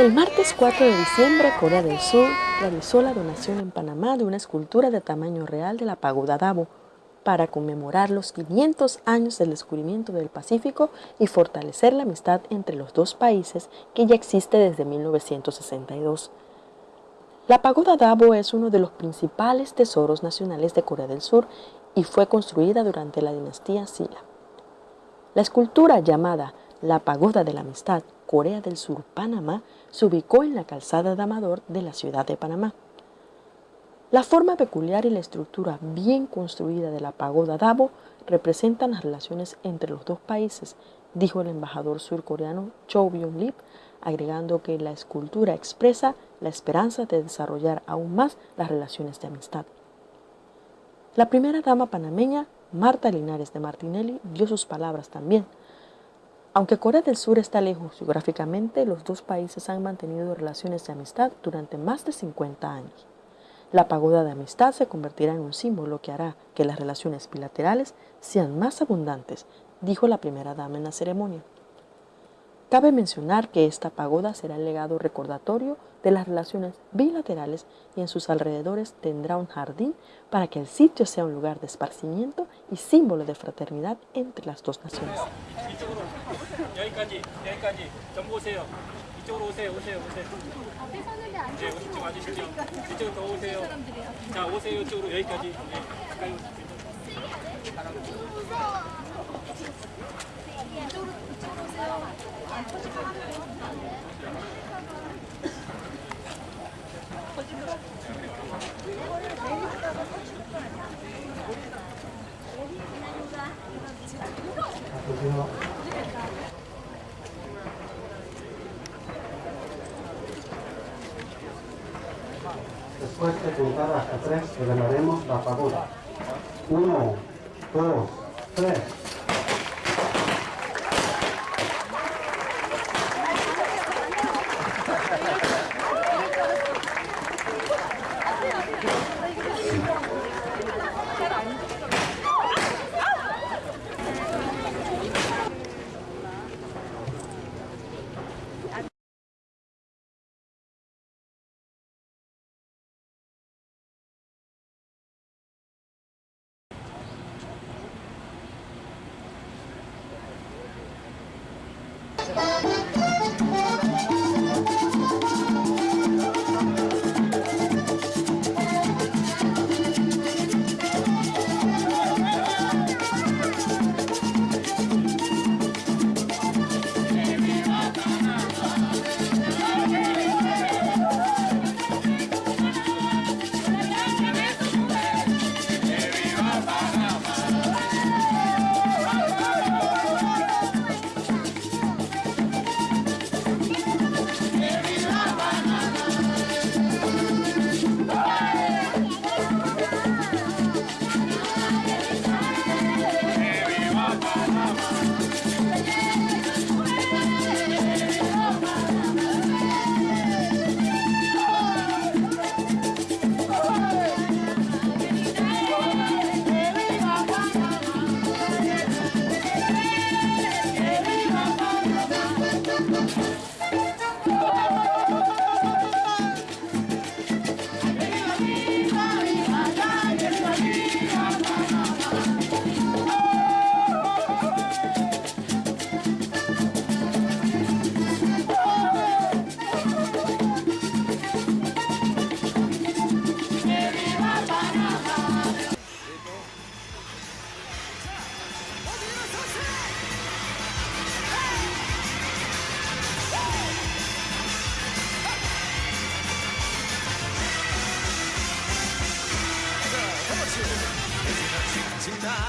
El martes 4 de diciembre, Corea del Sur realizó la donación en Panamá de una escultura de tamaño real de la pagoda Dabo para conmemorar los 500 años del descubrimiento del Pacífico y fortalecer la amistad entre los dos países que ya existe desde 1962. La pagoda Dabo es uno de los principales tesoros nacionales de Corea del Sur y fue construida durante la dinastía Silla. La escultura llamada la Pagoda de la Amistad Corea del Sur, Panamá, se ubicó en la calzada de Amador de la ciudad de Panamá. La forma peculiar y la estructura bien construida de la pagoda Dabo representan las relaciones entre los dos países, dijo el embajador surcoreano Cho Byung-lip, agregando que la escultura expresa la esperanza de desarrollar aún más las relaciones de amistad. La primera dama panameña, Marta Linares de Martinelli, dio sus palabras también, aunque Corea del Sur está lejos geográficamente, los dos países han mantenido relaciones de amistad durante más de 50 años. La pagoda de amistad se convertirá en un símbolo que hará que las relaciones bilaterales sean más abundantes, dijo la primera dama en la ceremonia. Cabe mencionar que esta pagoda será el legado recordatorio de las relaciones bilaterales y en sus alrededores tendrá un jardín para que el sitio sea un lugar de esparcimiento y símbolo de fraternidad entre las dos naciones. 여기까지 여기까지. 전부 오세요. 이쪽으로 오세요 오세요 오세요. 네 오른쪽 와주시죠? 이쪽으로 더 오세요. 자 오세요 이쪽으로. 여기까지. 네, 이쪽으로 오세요. 안 터질 것 같아요. De contar hasta tres, revelaremos la pagoda. Uno, dos, tres.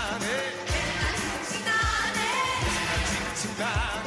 칭찬해. 칭찬해. 칭찬해